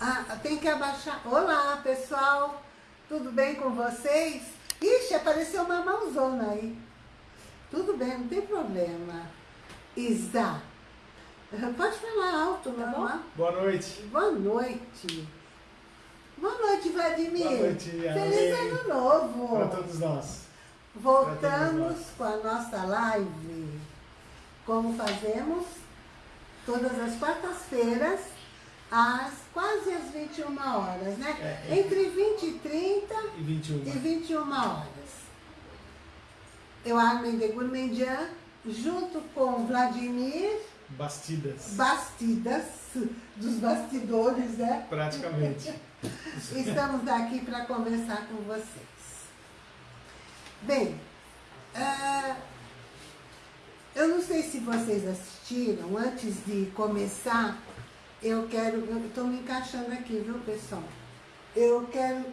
Ah, tem que abaixar. Olá, pessoal. Tudo bem com vocês? Ixi, apareceu uma mãozona aí. Tudo bem, não tem problema. Isa, pode falar alto, tá normal? Boa noite. Boa noite. Boa noite, Vladimir. Boa noite, Feliz ano novo. Para todos nós. Voltamos todos nós. com a nossa live. Como fazemos? Todas as quartas-feiras, às quase às 21 horas, né? É, entre 20 e 30 e 21, e 21 horas. Eu, Armin de Gourmandian, junto com Vladimir... Bastidas. Bastidas, dos bastidores, né? Praticamente. Estamos aqui para conversar com vocês. Bem, uh, eu não sei se vocês assistiram, antes de começar, eu quero, estou me encaixando aqui, viu pessoal? Eu quero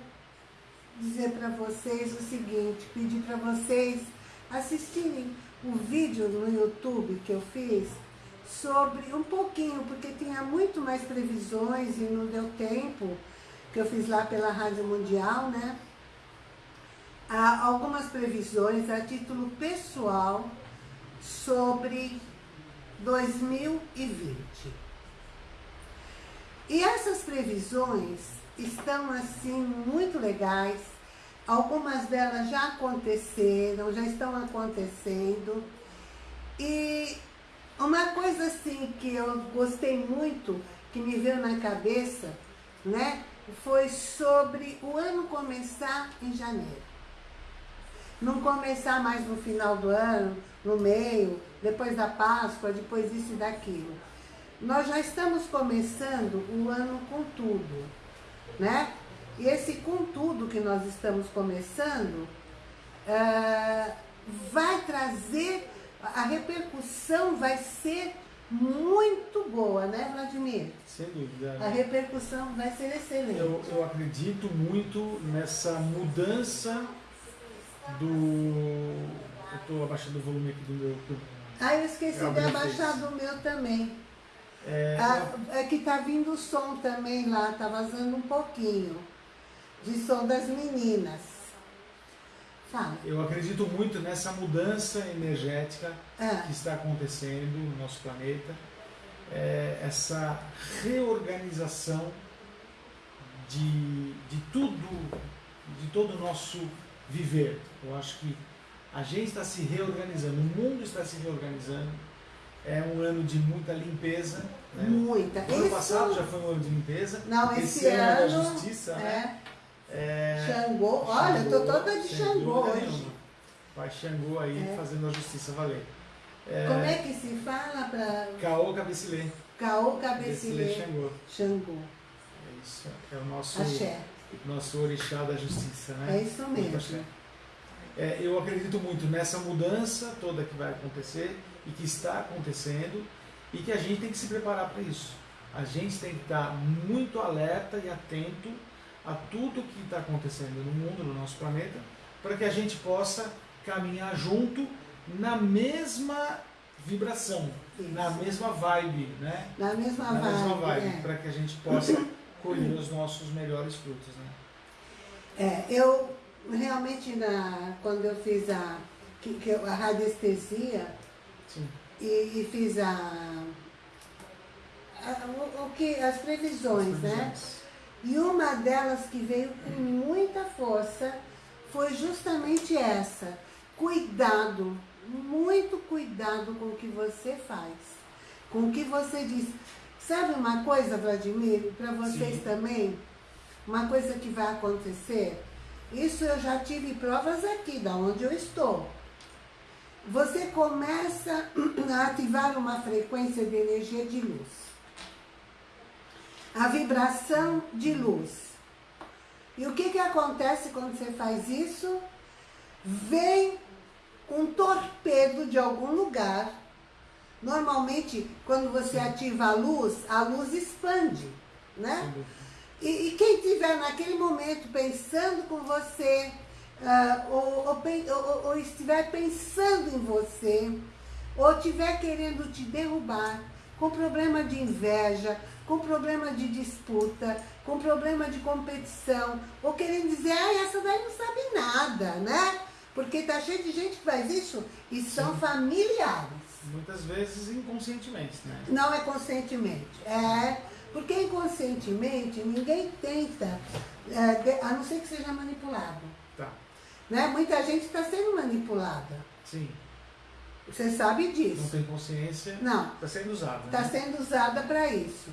dizer para vocês o seguinte, pedir para vocês assistirem o vídeo no YouTube que eu fiz sobre um pouquinho, porque tinha muito mais previsões e não deu tempo, que eu fiz lá pela Rádio Mundial, né? Há algumas previsões a título pessoal sobre 2020. E essas previsões estão assim muito legais, algumas delas já aconteceram, já estão acontecendo, e uma coisa assim que eu gostei muito, que me veio na cabeça, né, foi sobre o ano começar em janeiro. Não começar mais no final do ano, no meio, depois da Páscoa, depois isso e daquilo. Nós já estamos começando o ano com tudo, né? E esse com tudo que nós estamos começando, uh, vai trazer a repercussão vai ser muito boa, né, Vladimir? Sem dúvida. A repercussão vai ser excelente. Eu, eu acredito muito nessa mudança do... Eu estou abaixando o volume aqui do meu... Ah, eu esqueci eu de abaixar do meu também. É, ah, é que tá vindo o som também lá, tá vazando um pouquinho de som das meninas. Fala. Eu acredito muito nessa mudança energética é. que está acontecendo no nosso planeta, é, essa reorganização de, de tudo, de todo o nosso viver. Eu acho que a gente está se reorganizando, o mundo está se reorganizando. É um ano de muita limpeza. Né? Muita. O ano passado já foi um ano de limpeza. Não, esse, esse ano, ano é da justiça, é. né? É... Xangô, olha, eu tô toda de Xangô hoje. Vai Xangô aí é. fazendo a justiça valer. É... Como é que se fala para... Caô Cabecilê. Caô Cabecilê. Xangô. Xangô. É isso, é o nosso, Axé. nosso orixá da justiça, né? É isso mesmo. É, eu acredito muito nessa mudança toda que vai acontecer e que está acontecendo e que a gente tem que se preparar para isso. A gente tem que estar muito alerta e atento a tudo que está acontecendo no mundo, no nosso planeta, para que a gente possa caminhar junto na mesma vibração, Isso. na mesma vibe, né? Na mesma na vibe, mesma vibe é. para que a gente possa colher os nossos melhores frutos, né? É, eu realmente na, quando eu fiz a, que, que a radiestesia e, e, fiz a, a o, que as previsões, as previsões. né? E uma delas que veio com muita força foi justamente essa. Cuidado, muito cuidado com o que você faz, com o que você diz. Sabe uma coisa, Vladimir, para vocês Sim. também? Uma coisa que vai acontecer? Isso eu já tive provas aqui, da onde eu estou. Você começa a ativar uma frequência de energia de luz a vibração de luz. E o que, que acontece quando você faz isso? Vem um torpedo de algum lugar. Normalmente, quando você ativa a luz, a luz expande, né? E, e quem estiver naquele momento pensando com você, uh, ou, ou, ou, estiver pensando em você, ou estiver querendo te derrubar, com problema de inveja, com problema de disputa, com problema de competição, ou querendo dizer, ah, essa daí não sabe nada, né? Porque tá cheio de gente que faz isso e são Sim. familiares. Muitas vezes inconscientemente, né? Não é conscientemente, é porque inconscientemente ninguém tenta, é, a não ser que seja manipulado. Né? Muita gente está sendo manipulada. Sim. Você sabe disso. Não tem consciência. Não. Está sendo usada. Está né? sendo usada para isso.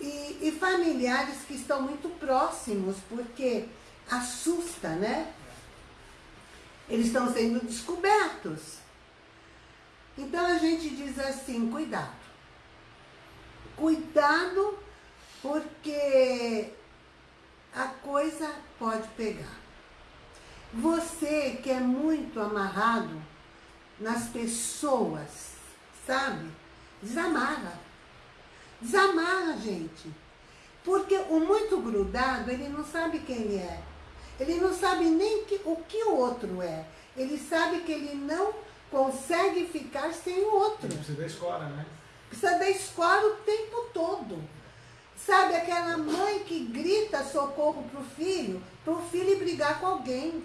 E, e, familiares que estão muito próximos, porque assusta, né? Eles estão sendo descobertos. Então a gente diz assim, cuidado. Cuidado, porque a coisa pode pegar. Você que é muito amarrado nas pessoas, sabe? Desamarra. Desamarra, gente. Porque o muito grudado, ele não sabe quem ele é. Ele não sabe nem que, o que o outro é. Ele sabe que ele não consegue ficar sem o outro. Ele precisa da escola, né? Precisa da escola o tempo todo. Sabe aquela mãe que grita socorro pro filho, pro filho brigar com alguém.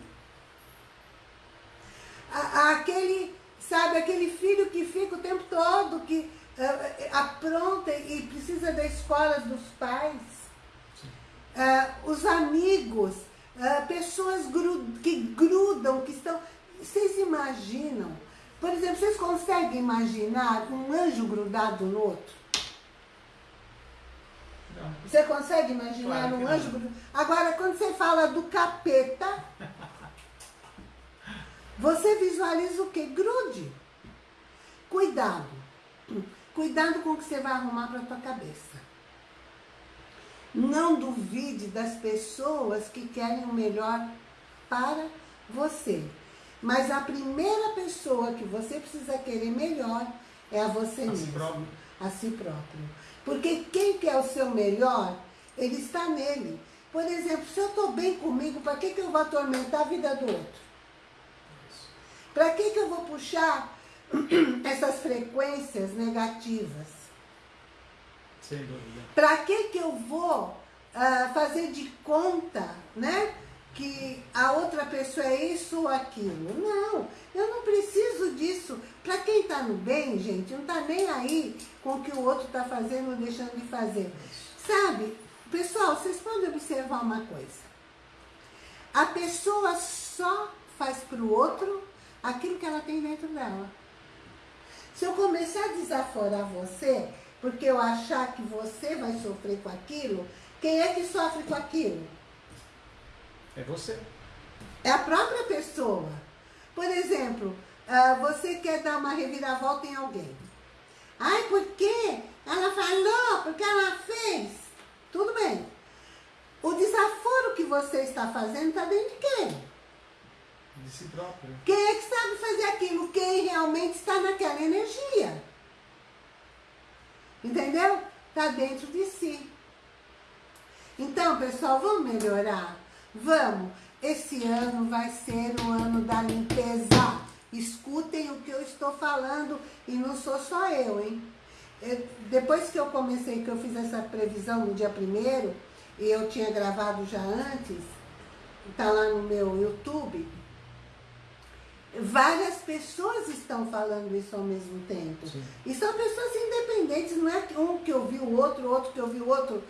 Aquele, sabe, aquele filho que fica o tempo todo, que uh, apronta e precisa da escola dos pais. Uh, os amigos, uh, pessoas gru que grudam, que estão... Vocês imaginam? Por exemplo, vocês conseguem imaginar um anjo grudado no outro? Não. Você consegue imaginar claro um anjo grudado? Agora, quando você fala do capeta, você visualiza o que? Grude. Cuidado. Cuidado com o que você vai arrumar para a tua cabeça. Não duvide das pessoas que querem o melhor para você. Mas a primeira pessoa que você precisa querer melhor é a você a mesmo. Si próprio. A si próprio. Porque quem quer o seu melhor, ele está nele. Por exemplo, se eu estou bem comigo, para que, que eu vou atormentar a vida do outro? Para que, que eu vou puxar essas frequências negativas? Sem dúvida. Para que, que eu vou uh, fazer de conta, né? Que a outra pessoa é isso ou aquilo. Não, eu não preciso disso. Para quem está no bem, gente, não está nem aí com o que o outro está fazendo ou deixando de fazer. Sabe, pessoal, vocês podem observar uma coisa. A pessoa só faz para o outro aquilo que ela tem dentro dela. Se eu começar a desaforar você, porque eu achar que você vai sofrer com aquilo, quem é que sofre com aquilo? É você. É a própria pessoa. Por exemplo, ah, você quer dar uma reviravolta em alguém. Ai, por quê? Ela falou, porque ela fez. Tudo bem. O desaforo que você está fazendo está dentro de quem? De si próprio. Quem é que sabe fazer aquilo? Quem realmente está naquela energia. Entendeu? Está dentro de si. Então, pessoal, vamos melhorar? Vamos. Esse ano vai ser o ano da limpeza. Escutem o que eu estou falando e não sou só eu, hein? Eu, depois que eu comecei, que eu fiz essa previsão no dia primeiro, e eu tinha gravado já antes, tá lá no meu YouTube, Várias pessoas estão falando isso ao mesmo tempo. Sim. E são pessoas independentes, não é um que ouviu o outro, outro que ouviu o outro.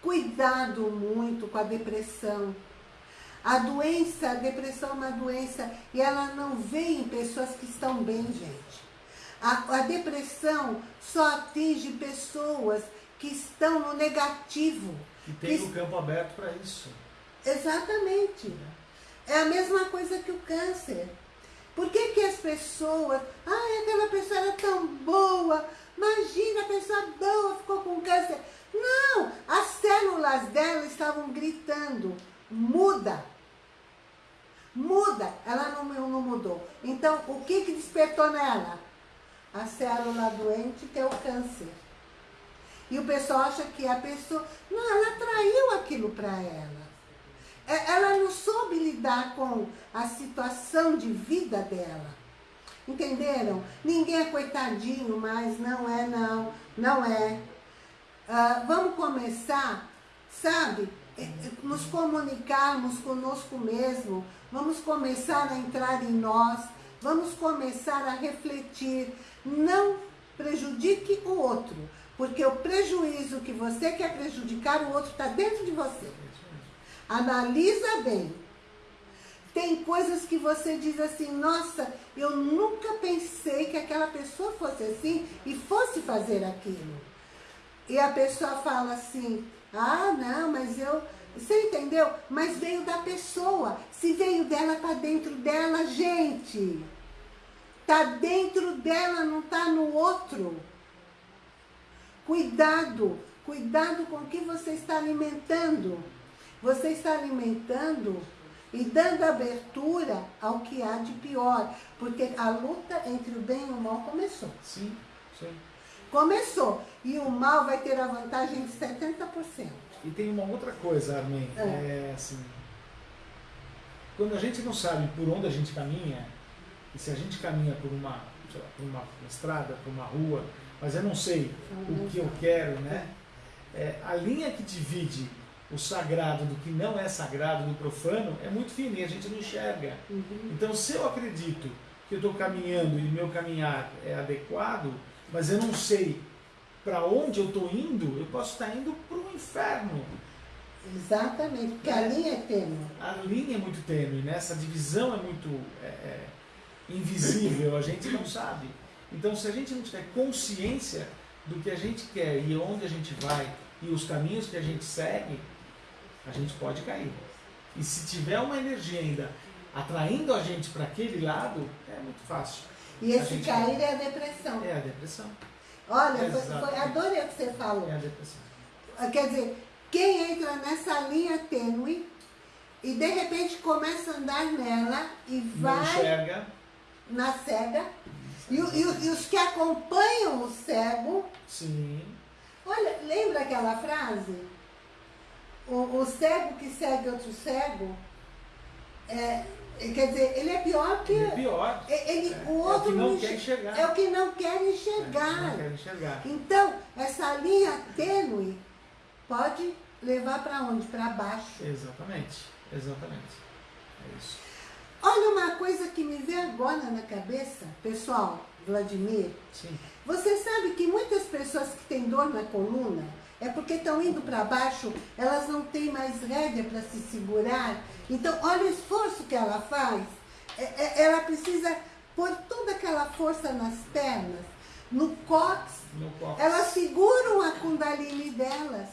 Cuidado muito com a depressão. A doença, a depressão é uma doença e ela não vem em pessoas que estão bem, gente. A, a depressão só atinge pessoas que estão no negativo. E tem o campo aberto para isso. Exatamente. É a mesma coisa que o câncer. Por que, que as pessoas, ai, aquela pessoa era tão boa, imagina, a pessoa boa ficou com câncer. Não, as células dela estavam gritando, muda, muda. Ela não, não mudou. Então, o que, que despertou nela? A célula doente que é o câncer. E o pessoal acha que a pessoa, não, ela traiu aquilo para ela. É, ela não soube lidar com a situação de vida dela. Entenderam? Ninguém é coitadinho, mas não é não, não é. Uh, vamos começar, sabe, é, é, nos comunicarmos conosco mesmo, vamos começar a entrar em nós, vamos começar a refletir, não prejudique o outro, porque o prejuízo que você quer prejudicar, o outro está dentro de você. Analisa bem. Tem coisas que você diz assim, nossa, eu nunca pensei que aquela pessoa fosse assim e fosse fazer aquilo. E a pessoa fala assim, ah, não, mas eu... Você entendeu? Mas veio da pessoa. Se veio dela, tá dentro dela, gente. Tá dentro dela, não tá no outro. Cuidado, cuidado com o que você está alimentando. Você está alimentando e dando abertura ao que há de pior. Porque a luta entre o bem e o mal começou. Sim, sim. Começou. E o mal vai ter a vantagem de 70%. E tem uma outra coisa, Armin. É. é assim, quando a gente não sabe por onde a gente caminha, e se a gente caminha por uma, lá, por uma estrada, por uma rua, mas eu não sei o que eu quero, né? É, a linha que divide o sagrado do que não é sagrado, do profano, é muito fina e a gente não enxerga. Uhum. Então, se eu acredito que eu estou caminhando e meu caminhar é adequado, mas eu não sei para onde eu estou indo, eu posso estar indo para o inferno. Exatamente, porque a linha é tênue. A linha é muito tênue, né? essa divisão é muito é, é, invisível, a gente não sabe. Então, se a gente não tiver consciência do que a gente quer e onde a gente vai e os caminhos que a gente segue, a gente pode cair. E se tiver uma energia ainda atraindo a gente para aquele lado, é muito fácil. E esse cair é a depressão. É a depressão. Olha, foi, foi, adorei o que você falou. É a depressão. Ah, quer dizer, quem entra nessa linha tênue e de repente começa a andar nela e vai... Não enxerga. Na cega. E, e, e os que acompanham o cego... Sim. Olha, lembra aquela frase? O, o cego que segue outro cego, é, quer dizer, ele é pior que... Ele é pior. Ele, é, o outro é o que não quer enxergar. É o que não quer enxergar. É, não quer enxergar. Então, essa linha tênue pode levar para onde? Para baixo. Exatamente, exatamente. É isso. Olha uma coisa que me veio agora na cabeça, pessoal, Vladimir. Sim. Você sabe que muitas pessoas que têm dor na coluna, é porque estão indo para baixo, elas não têm mais rédea para se segurar. Então, olha o esforço que ela faz. É, é, ela precisa pôr toda aquela força nas pernas, no cox. No cox. Elas seguram a kundalini delas.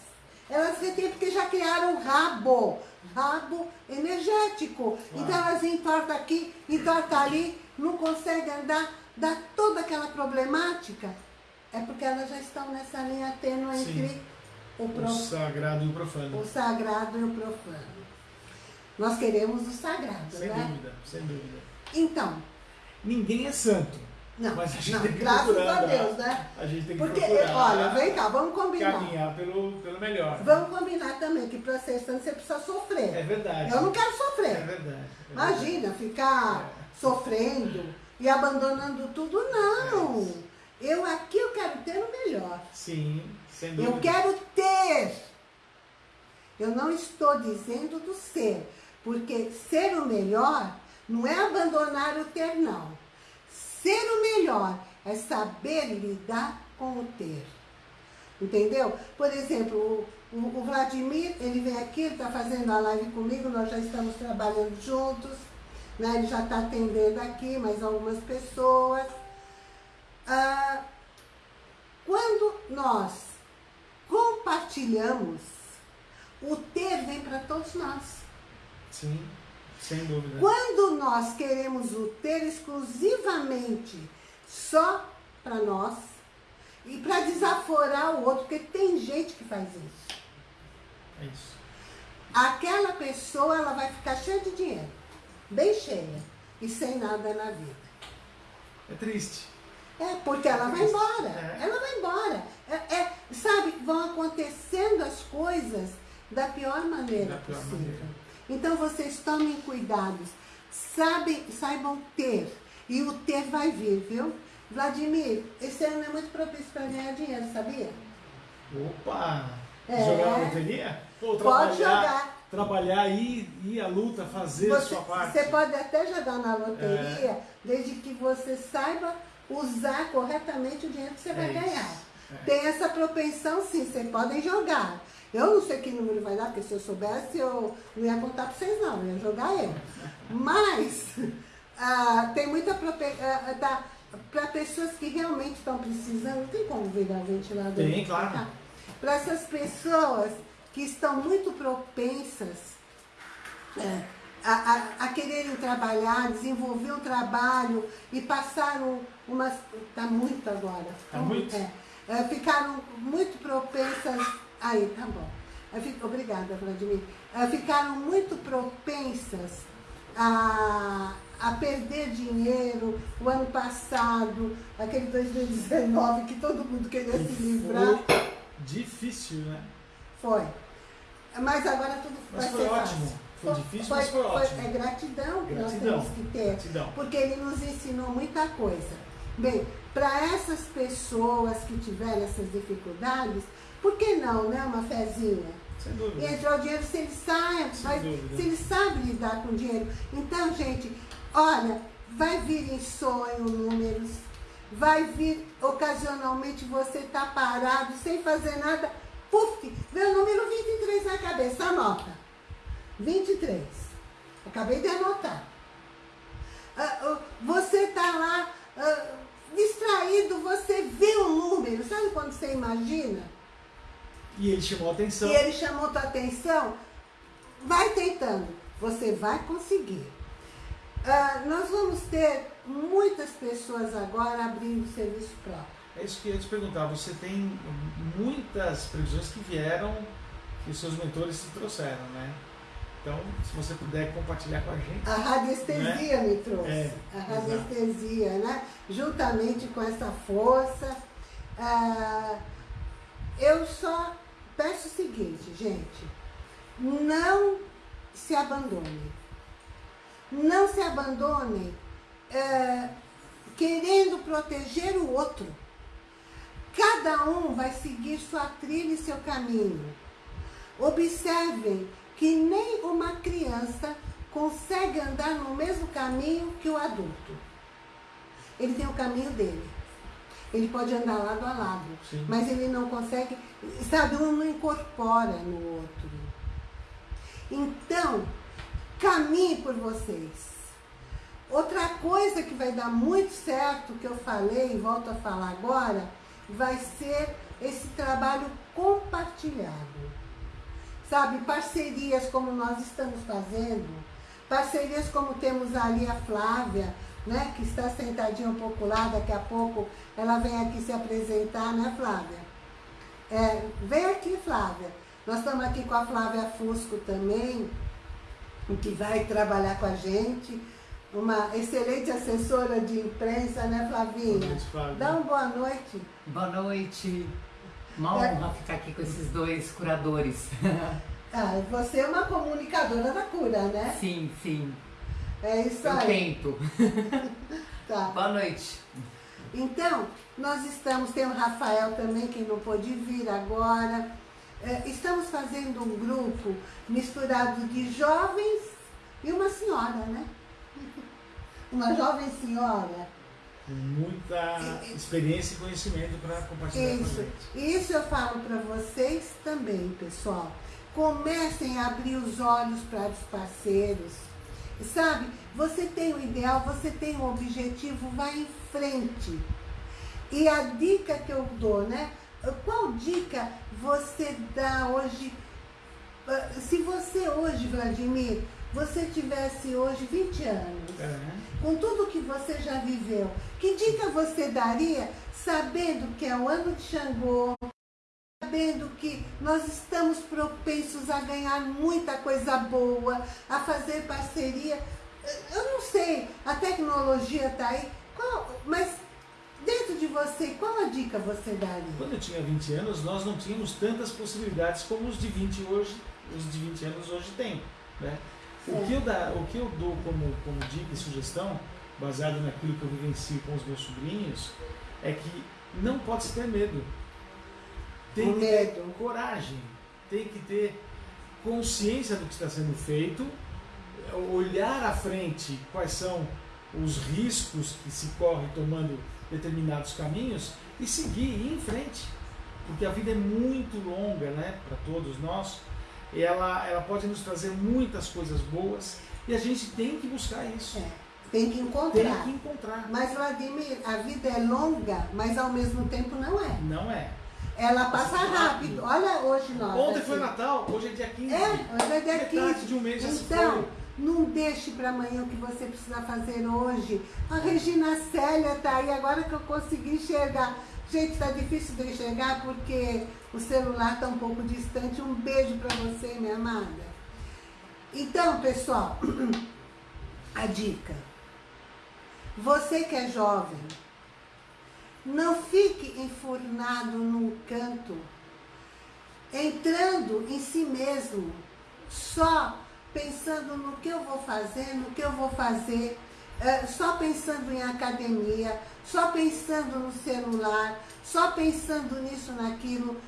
Elas retêm porque já criaram rabo, rabo energético. Então elas entortam aqui, entortam ali, não conseguem andar, dá toda aquela problemática. É porque elas já estão nessa linha tênue entre o, prof... o sagrado e o profano. O sagrado e o profano. Nós queremos o sagrado, sem né? Sem dúvida, sem dúvida. Então. Ninguém é santo. Não, mas a gente não, tem que graças a Deus, né? A gente tem que Porque, olha, vem cá, vamos combinar. Caminhar pelo, pelo melhor. Vamos combinar também que para ser santo você precisa sofrer. É verdade. Eu não quero sofrer. É verdade. É Imagina, verdade. ficar é. sofrendo e abandonando tudo, não. É eu aqui eu quero ter o melhor. Sim. Eu quero ter. Eu não estou dizendo do ser. Porque ser o melhor não é abandonar o ter, não. Ser o melhor é saber lidar com o ter. Entendeu? Por exemplo, o, o Vladimir, ele vem aqui, ele está fazendo a live comigo, nós já estamos trabalhando juntos, né? ele já está atendendo aqui mais algumas pessoas. Ah, quando nós compartilhamos, o ter vem para todos nós. Sim, sem dúvida. Quando nós queremos o ter exclusivamente só para nós e para desaforar o outro, porque tem gente que faz isso. É isso. Aquela pessoa, ela vai ficar cheia de dinheiro, bem cheia, e sem nada na vida. É triste. É, porque ela vai embora. É. Ela vai embora. É, é, sabe, vão acontecendo as coisas da pior maneira da pior possível. Maneira. Então vocês tomem cuidados, sabem, saibam ter. E o ter vai vir, viu? Vladimir, esse ano é muito propício para ganhar dinheiro, sabia? Opa! É. Jogar na loteria? Pode jogar. Trabalhar e ir à luta, fazer você, a sua parte. Você pode até jogar na loteria, é. desde que você saiba usar corretamente o dinheiro que você é vai ganhar. É. Tem essa propensão sim, vocês podem jogar. Eu não sei que número vai dar, porque se eu soubesse, eu não ia contar para vocês não, eu ia jogar eu. Mas ah, tem muita propensão. Ah, tá, para pessoas que realmente estão precisando, tem como virar ventilador? Tem, claro. Para essas pessoas que estão muito propensas é, a, a, a, quererem trabalhar, desenvolver um trabalho e passaram umas. Está muito agora. Está muito? É, é, ficaram muito propensas. Aí, tá bom. Obrigada, Vladimir. É, ficaram muito propensas a, a perder dinheiro o ano passado, aquele 2019 que todo mundo queria se livrar. Foi difícil, né? Foi. Mas agora tudo mas vai foi ser ótimo. Fácil. Foi difícil, foi, mas foi, foi ótimo. É gratidão que gratidão. nós temos que ter. Gratidão. Porque ele nos ensinou muita coisa. Bem, para essas pessoas que tiverem essas dificuldades, por que não, né? Uma fezinha? Sem dúvida. E entrar o dinheiro se ele sabe, vai, se ele sabe lidar com dinheiro. Então, gente, olha, vai vir em sonho números, vai vir ocasionalmente você tá parado, sem fazer nada, puf, vê o número 23 na cabeça, anota. 23. Acabei de anotar. Uh, uh, você tá lá uh, distraído, você vê o número, sabe quando você imagina? E ele chamou a atenção. E ele chamou a tua atenção. Vai tentando, você vai conseguir. Uh, nós vamos ter muitas pessoas agora abrindo serviço próprio. É isso que eu ia te perguntar. Você tem muitas previsões que vieram, que os seus mentores te trouxeram, né? Então, se você puder compartilhar com a gente. A radiestesia né? me trouxe. É, a radiestesia, exato. né? Juntamente com essa força. Uh, eu só peço o seguinte, gente, não se abandone. Não se abandone é, querendo proteger o outro. Cada um vai seguir sua trilha e seu caminho. Observem que nem uma criança consegue andar no mesmo caminho que o adulto. Ele tem o caminho dele. Ele pode andar lado a lado, Sim. mas ele não consegue, sabe, um não incorpora no outro. Então, caminhe por vocês. Outra coisa que vai dar muito certo, que eu falei e volto a falar agora, vai ser esse trabalho compartilhado. Sabe, parcerias como nós estamos fazendo, parcerias como temos ali a Flávia, né, que está sentadinha um pouco lá, daqui a pouco ela vem aqui se apresentar, né, Flávia? É, vem aqui, Flávia. Nós estamos aqui com a Flávia Fusco também, que vai trabalhar com a gente. Uma excelente assessora de imprensa, né, Flavinha? Boa noite, Flávia. Dá uma boa noite. Boa noite. Uma é. honra ficar aqui com esses dois curadores. Ah, você é uma comunicadora da cura, né? Sim, sim. É isso Eu aí. tento. tá. Boa noite. Então, nós estamos, tem o Rafael também, que não pôde vir agora. É, estamos fazendo um grupo misturado de jovens e uma senhora, né? Uma jovem senhora. Com muita experiência e conhecimento para compartilhar Isso. com a gente. Isso eu falo para vocês também, pessoal. Comecem a abrir os olhos para os parceiros Sabe? Você tem um ideal, você tem um objetivo, vai em frente. E a dica que eu dou, né? Qual dica você dá hoje? Ah, se você hoje, Vladimir, você tivesse hoje 20 anos, é. com tudo que você já viveu, que dica você daria sabendo que é o ano de Xangô, sabendo que nós estamos propensos a ganhar muita coisa boa, a fazer parceria. Eu não sei, a tecnologia está aí, qual, mas dentro de você, qual a dica você daria? Quando eu tinha 20 anos, nós não tínhamos tantas possibilidades como os de 20 hoje, os de 20 anos hoje têm. Né? O, que eu dá, o que eu dou como, como dica e sugestão, baseado naquilo que eu vivencio com os meus sobrinhos, é que não pode se ter medo. Tem que ter coragem, tem que ter consciência do que está sendo feito, olhar à frente quais são os riscos que se corre tomando determinados caminhos e seguir, ir em frente. Porque a vida é muito longa né, para todos nós e ela, ela pode nos trazer muitas coisas boas e a gente tem que buscar isso. É, tem que encontrar. Tem que encontrar. Mas, Vladimir, a vida é longa, mas ao mesmo tempo não é. Não é. Ela passa rápido. Olha hoje nós. Ontem assim. foi Natal, hoje é dia 15. É, hoje é dia 15. de um mês então, não deixe para amanhã o que você precisa fazer hoje. A Regina Célia tá aí, agora que eu consegui enxergar. Gente, tá difícil de enxergar porque o celular tá um pouco distante. Um beijo para você, minha amada. Então, pessoal, a dica. Você que é jovem, não fique enfurnado num canto, entrando em si mesmo, só pensando no que eu vou fazer, no que eu vou fazer, é, só pensando em academia, só pensando no celular, só pensando nisso, naquilo,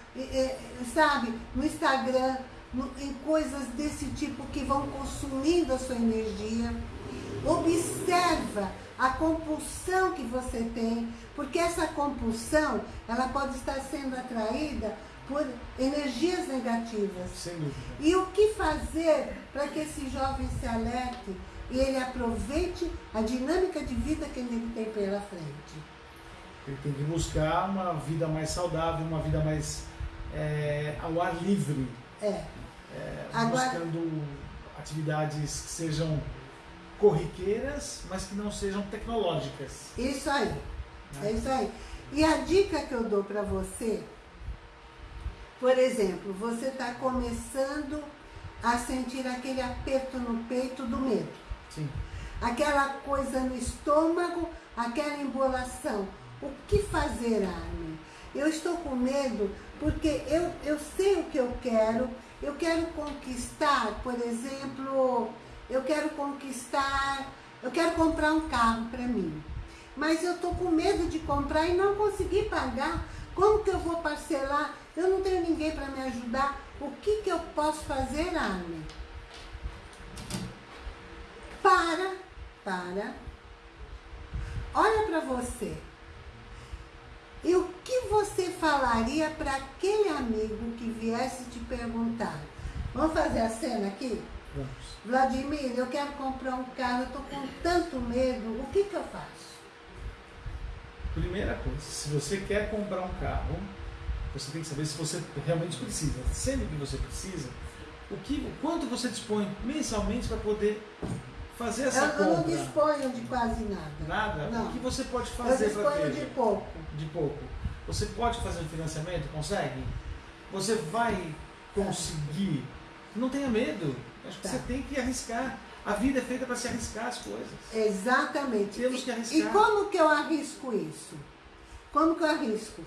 sabe, no Instagram, no, em coisas desse tipo que vão consumindo a sua energia. Observa a compulsão que você tem, porque essa compulsão, ela pode estar sendo atraída por energias negativas. Sem dúvida. E o que fazer para que esse jovem se alerte e ele aproveite a dinâmica de vida que ele tem pela frente? Ele tem que buscar uma vida mais saudável, uma vida mais é, ao ar livre. É. é Agora, buscando atividades que sejam corriqueiras, mas que não sejam tecnológicas. Isso aí. Né? É isso aí. E a dica que eu dou para você por exemplo, você está começando a sentir aquele aperto no peito do medo. Sim. Aquela coisa no estômago, aquela embolação. O que fazer, Armin? Eu estou com medo porque eu, eu sei o que eu quero. Eu quero conquistar, por exemplo, eu quero conquistar, eu quero comprar um carro para mim. Mas eu estou com medo de comprar e não conseguir pagar. Como que eu vou parcelar? Eu não tenho ninguém para me ajudar. O que, que eu posso fazer, Armin? Para, para. Olha para você. E o que você falaria para aquele amigo que viesse te perguntar? Vamos fazer a cena aqui? Vamos. Vladimir, eu quero comprar um carro, eu estou com tanto medo, o que, que eu faço? Primeira coisa, se você quer comprar um carro, você tem que saber se você realmente precisa. Sendo que você precisa, o, que, quanto você dispõe mensalmente para poder fazer essa eu, compra? Eu não disponho de quase nada. Nada? Não. O que você pode fazer para ter? Eu disponho de pouco. De pouco. Você pode fazer um financiamento? Consegue? Você vai conseguir? Não tenha medo. Acho que tá. você tem que arriscar. A vida é feita para se arriscar as coisas. Exatamente. Temos que arriscar. E como que eu arrisco isso? Como que eu arrisco?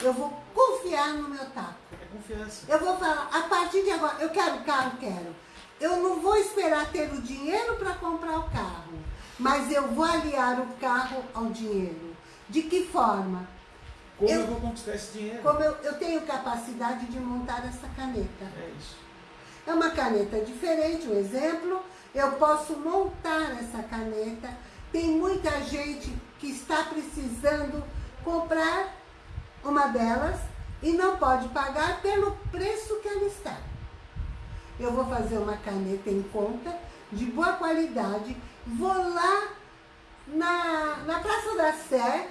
Eu vou confiar no meu taco. É confiança. Eu vou falar, a partir de agora, eu quero carro, quero. Eu não vou esperar ter o dinheiro para comprar o carro, mas eu vou aliar o carro ao dinheiro. De que forma? Como eu, eu vou conquistar esse dinheiro? Como eu, eu tenho capacidade de montar essa caneta. É isso. É uma caneta diferente, um exemplo. Eu posso montar essa caneta. Tem muita gente que está precisando comprar uma delas e não pode pagar pelo preço que ela está. Eu vou fazer uma caneta em conta, de boa qualidade, vou lá na, na Praça da Sé,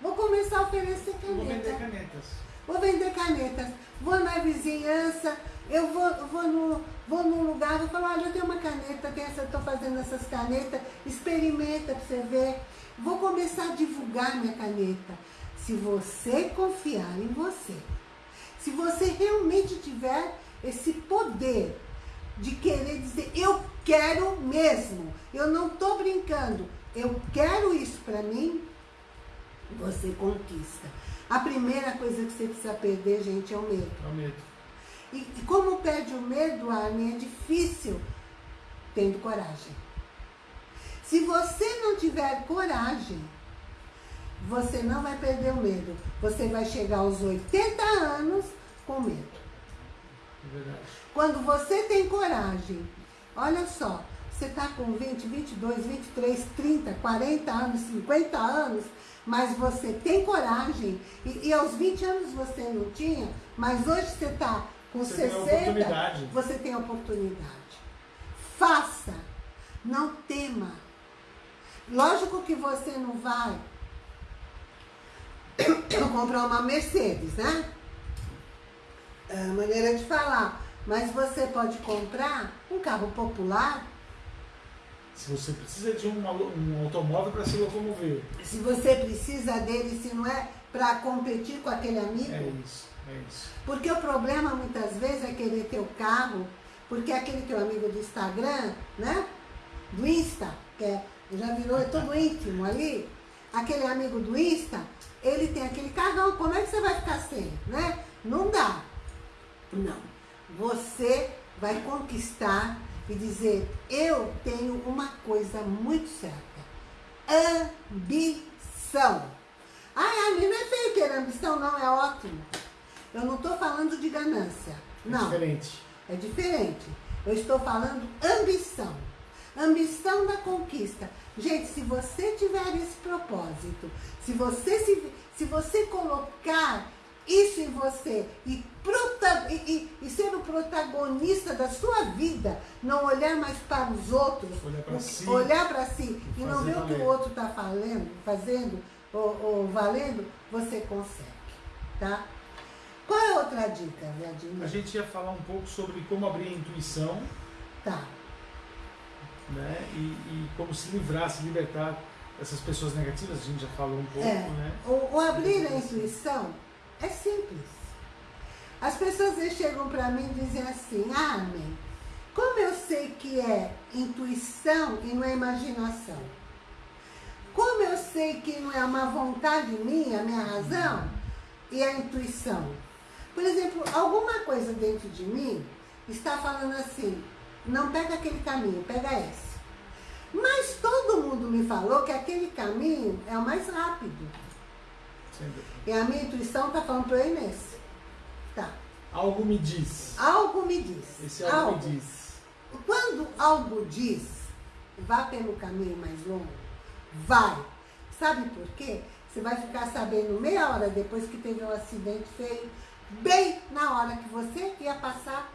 vou começar a oferecer caneta. Vou vender canetas. Vou vender canetas. Vou na vizinhança, eu vou, vou, no, vou num lugar, vou falar, olha, eu tenho uma caneta, estou fazendo essas canetas, experimenta para você ver. Vou começar a divulgar minha caneta. Se você confiar em você, se você realmente tiver esse poder de querer dizer, eu quero mesmo, eu não estou brincando, eu quero isso para mim, você conquista. A primeira coisa que você precisa perder, gente, é o medo. É o medo. E, e como perde o medo, Armin, é difícil tendo coragem. Se você não tiver coragem, você não vai perder o medo. Você vai chegar aos 80 anos com medo. É verdade. Quando você tem coragem, olha só, você está com 20, 22, 23, 30, 40 anos, 50 anos, mas você tem coragem, e, e aos 20 anos você não tinha, mas hoje você está com você 60, tem você tem oportunidade. Faça, não tema. Lógico que você não vai comprar uma Mercedes, né? É a maneira de falar. Mas você pode comprar um carro popular. Se você precisa de um, um automóvel para se locomover. Se você precisa dele, se não é para competir com aquele amigo. É isso, é. Porque o problema muitas vezes é querer ter o carro, porque aquele teu amigo do Instagram, né? Do Insta, que é, já virou é tudo íntimo ali, aquele amigo do Insta, ele tem aquele carrão, como é que você vai ficar sem, né? Não dá. Não. Você vai conquistar e dizer, eu tenho uma coisa muito certa. Ambição. Ah, a não é feio ter ambição, não, é ótimo. Eu não estou falando de ganância. É não. É diferente. É diferente. Eu estou falando ambição. Ambição da conquista. Gente, se você tiver esse propósito, se você, se, se você colocar isso em você e, prota, e, e, e, ser o protagonista da sua vida, não olhar mais para os outros, olhar para si, olhar para si e, não ver o que o outro está fazendo ou, ou, valendo, você consegue, tá? Qual é a outra dica, Vladimir? A gente ia falar um pouco sobre como abrir a intuição. Tá. Né? E, e como se livrar, se libertar dessas pessoas negativas, a gente já falou um pouco, é. né? O, o abrir a intuição é simples. As pessoas chegam para mim e dizem assim, ah, amém. Como eu sei que é intuição e não é imaginação? Como eu sei que não é uma vontade minha, minha razão, e a intuição? Por exemplo, alguma coisa dentro de mim está falando assim, não pega aquele caminho, pega esse. Mas todo mundo me falou que aquele caminho é o mais rápido. E a minha intuição está falando para eu ir nesse. Tá. Algo me diz. Algo me diz. Esse algo, algo. me diz. Quando algo diz, vá pelo caminho mais longo. Vai. Sabe por quê? Você vai ficar sabendo meia hora depois que teve um acidente feio, bem na hora que você ia passar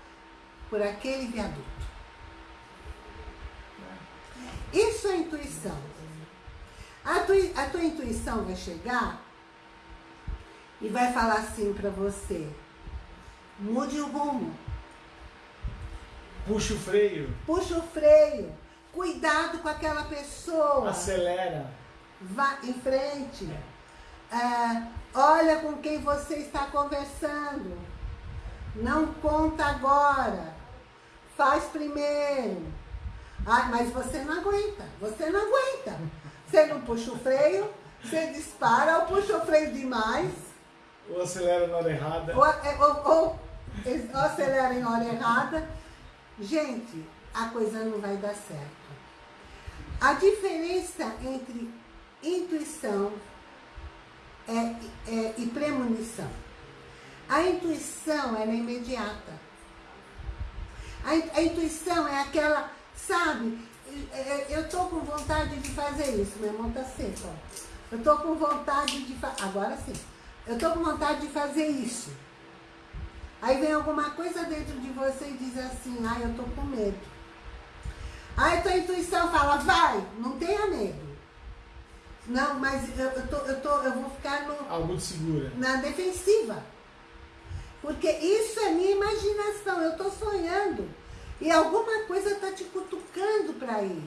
por aquele viaduto. Isso é intuição. A tua, a tua intuição vai chegar e vai falar assim para você: mude o rumo. Puxa o freio. Puxa o freio. Cuidado com aquela pessoa. Acelera. Vá em frente. É, olha com quem você está conversando. Não conta agora. Faz primeiro. Ah, mas você não aguenta. Você não aguenta. Você não puxa o freio, você dispara ou puxa o freio demais ou acelera na hora errada. Ou, é, ou, ou, ou acelera em hora errada. Gente, a coisa não vai dar certo. A diferença entre intuição é, é, e premonição. A intuição ela é imediata. A, a intuição é aquela, sabe, eu estou com vontade de fazer isso, meu irmão está seco, ó. Eu estou com vontade de fazer, agora sim. Eu estou com vontade de fazer isso. Aí vem alguma coisa dentro de você e diz assim, ah, eu estou com medo. Aí tua intuição fala, vai, não tenha medo. Não, mas eu, eu, tô, eu, tô, eu vou ficar no, Algo de segura. na defensiva. Porque isso é minha imaginação, eu estou sonhando. E alguma coisa está te cutucando para ir.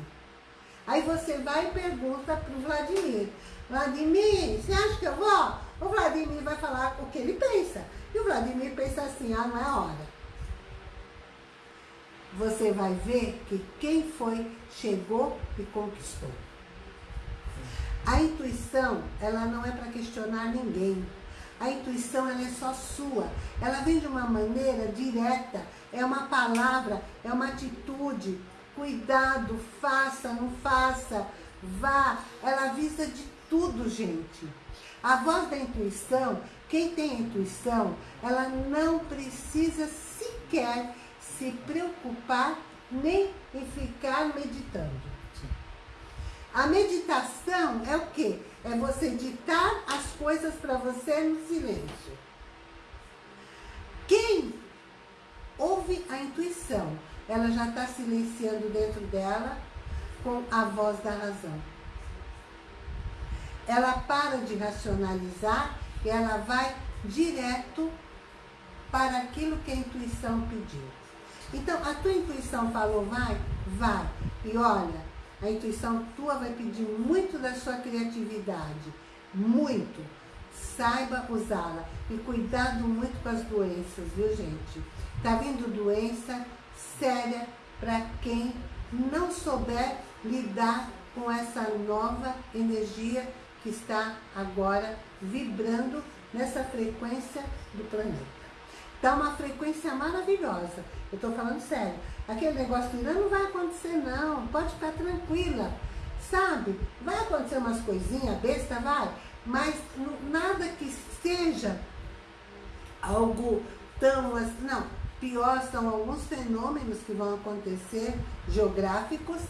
Aí você vai e pergunta para o Vladimir. Vladimir, você acha que eu vou? O Vladimir vai falar o que ele pensa. E o Vladimir pensa assim, ah, não é hora. Você vai ver que quem foi, chegou e conquistou. A intuição, ela não é para questionar ninguém. A intuição, ela é só sua. Ela vem de uma maneira direta. É uma palavra, é uma atitude. cuidado, faça, não faça, vá. Ela avisa de tudo, gente. A voz da intuição, quem tem intuição, ela não precisa sequer se preocupar nem em ficar meditando. A meditação é o quê? É você ditar as coisas para você no silêncio. Quem ouve a intuição, ela já está silenciando dentro dela com a voz da razão. Ela para de racionalizar e ela vai direto para aquilo que a intuição pediu. Então, a tua intuição falou, vai? Vai. E olha, a intuição tua vai pedir muito da sua criatividade. Muito. Saiba usá-la. E cuidado muito com as doenças, viu, gente? Tá vindo doença séria para quem não souber lidar com essa nova energia que está agora vibrando nessa frequência do planeta. Está uma frequência maravilhosa. Eu estou falando sério. Aquele negócio do Irã não vai acontecer não. Pode ficar tranquila. Sabe? Vai acontecer umas coisinhas, besta, vai. Mas nada que seja algo tão... assim. Não. Pior são alguns fenômenos que vão acontecer, geográficos,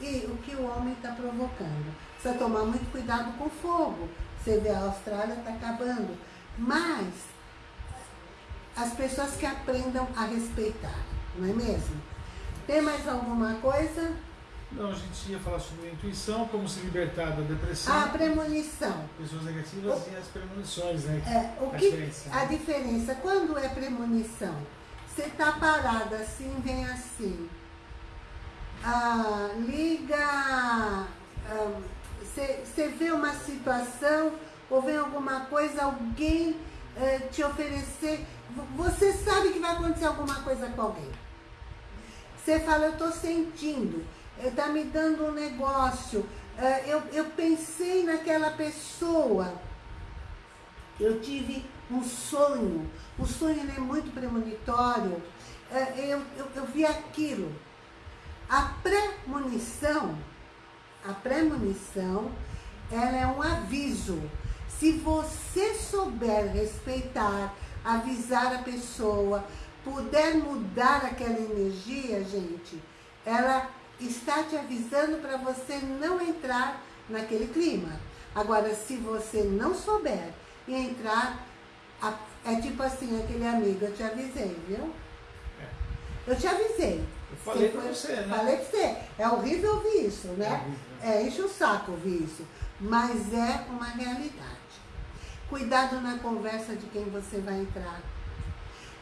e o que o homem está provocando. Precisa tomar muito cuidado com fogo. Você vê, a Austrália está acabando. Mas as pessoas que aprendam a respeitar, não é mesmo? Tem mais alguma coisa? Não, a gente ia falar sobre a intuição, como se libertar da depressão. A premonição. Pessoas negativas o, e as premonições, né? É, o a que, diferença. A diferença, quando é premonição, você está parada assim, vem assim. Ah, liga, você ah, vê uma situação, ou vem alguma coisa, alguém eh, te oferecer você sabe que vai acontecer alguma coisa com alguém. Você fala, eu estou sentindo, está me dando um negócio, é, eu, eu pensei naquela pessoa, eu tive um sonho, o sonho é muito premonitório, é, eu, eu, eu vi aquilo. A premonição, a premonição, ela é um aviso. Se você souber respeitar avisar a pessoa, puder mudar aquela energia, gente, ela está te avisando para você não entrar naquele clima. Agora, se você não souber e entrar, é tipo assim, aquele amigo, eu te avisei, viu? É. Eu te avisei. Eu falei pra você, né? Falei pra você. É horrível ouvir isso, né? É, é enche o saco ouvir isso. Mas é uma realidade. Cuidado na conversa de quem você vai entrar.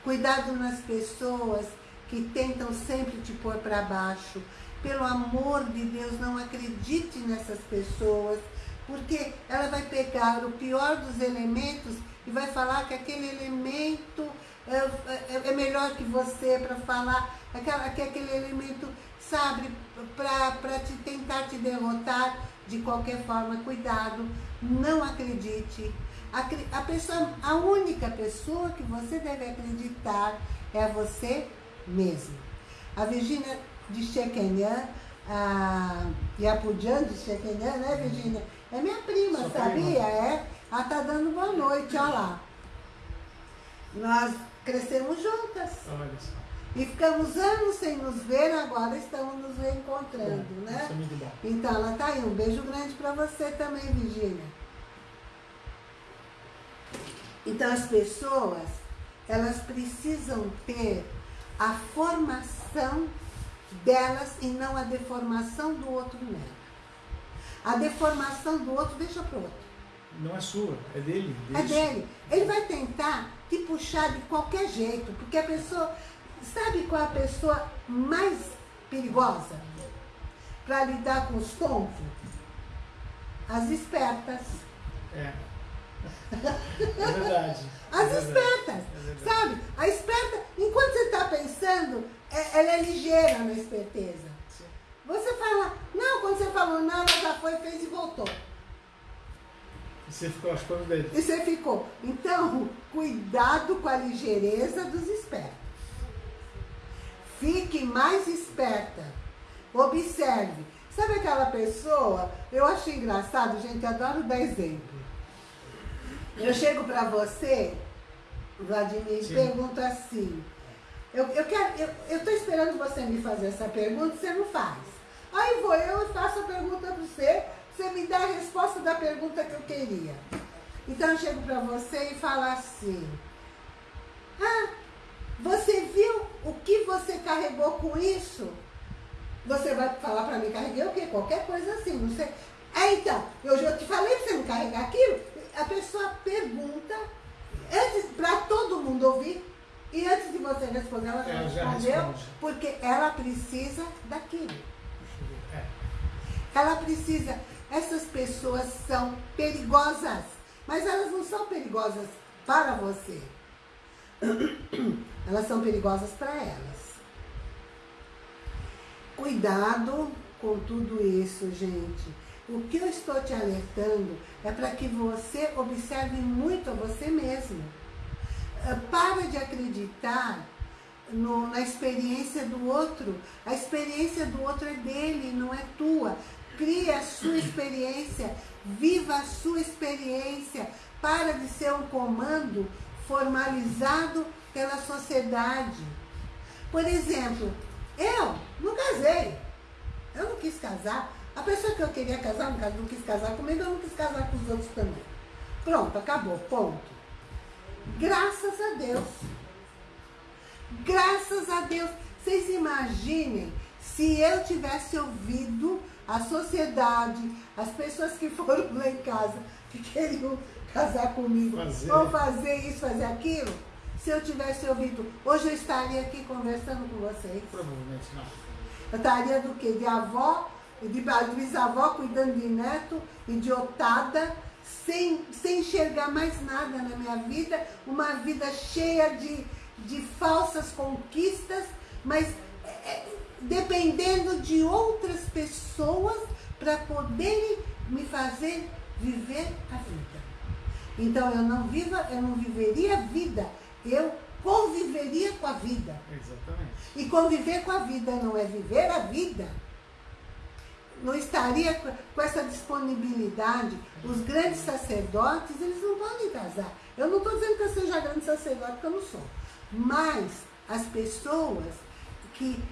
Cuidado nas pessoas que tentam sempre te pôr para baixo. Pelo amor de Deus, não acredite nessas pessoas, porque ela vai pegar o pior dos elementos e vai falar que aquele elemento é, é, é melhor que você para falar, que aquele elemento, sabe, para te tentar te derrotar de qualquer forma. Cuidado, não acredite. A, a, pessoa, a única pessoa que você deve acreditar é você mesmo. A Virgínia de Chequenhã, a Yapujan de Chequenhã, né, Virgínia? É minha prima, Sua sabia? Prima. É. Ela tá dando boa noite, olha lá. Nós crescemos juntas. Olha só. E ficamos anos sem nos ver, agora estamos nos reencontrando, bom, né? Isso é muito bom. Então, ela tá aí. Um beijo grande para você também, Virgínia. Então as pessoas, elas precisam ter a formação delas e não a deformação do outro nela. A deformação do outro deixa para o outro. Não é sua, é dele. É dele. Ele vai tentar te puxar de qualquer jeito, porque a pessoa... Sabe qual é a pessoa mais perigosa para lidar com os tontos? As espertas. É. É verdade. As é espertas, é sabe? A esperta, enquanto você está pensando, é, ela é ligeira na esperteza. Sim. Você fala, não, quando você falou não, ela já foi, fez e voltou. E você ficou achando dele. E você ficou. Então, cuidado com a ligeireza dos espertos. Fique mais esperta. Observe. Sabe aquela pessoa? Eu acho engraçado, gente, adoro dar exemplo. Eu chego para você, Vladimir, e pergunto assim. Eu, eu quero, eu, eu tô esperando você me fazer essa pergunta, você não faz. Aí vou eu e faço a pergunta para você, você me dá a resposta da pergunta que eu queria. Então eu chego para você e falo assim, ah, você viu o que você carregou com isso? Você vai falar para mim, carreguei o quê? Qualquer coisa assim, não sei. É, então, eu já te falei para você não carregar aquilo. A pessoa pergunta, antes para todo mundo ouvir, e antes de você responder, ela já, ela respondeu, porque ela precisa daquilo. É. Ela precisa. Essas pessoas são perigosas, mas elas não são perigosas para você. Elas são perigosas para elas. Cuidado com tudo isso, gente. O que eu estou te alertando é para que você observe muito a você mesmo. Ah, para de acreditar no, na experiência do outro. A experiência do outro é dele, não é tua. Crie a sua experiência, viva a sua experiência. Para de ser um comando formalizado pela sociedade. Por exemplo, eu não casei. Eu não quis casar. A pessoa que eu queria casar não quis casar comigo, eu não quis casar com os outros também. Pronto, acabou, ponto. Graças a Deus. Graças a Deus. Vocês imaginem se eu tivesse ouvido a sociedade, as pessoas que foram lá em casa, que queriam casar comigo, fazer. ou fazer isso, fazer aquilo, se eu tivesse ouvido, hoje eu estaria aqui conversando com vocês. Provavelmente não. Eu estaria do quê? De avó, de bisavó cuidando de neto, idiotada, sem, sem enxergar mais nada na minha vida, uma vida cheia de, de falsas conquistas, mas é, dependendo de outras pessoas para poderem me fazer viver a vida. Então eu não viva, eu não viveria a vida, eu conviveria com a vida. Exatamente. E conviver com a vida não é viver a vida. Não estaria com essa disponibilidade. Os grandes sacerdotes, eles não podem casar. Eu não estou dizendo que eu seja grande sacerdote, porque eu não sou. Mas as pessoas que,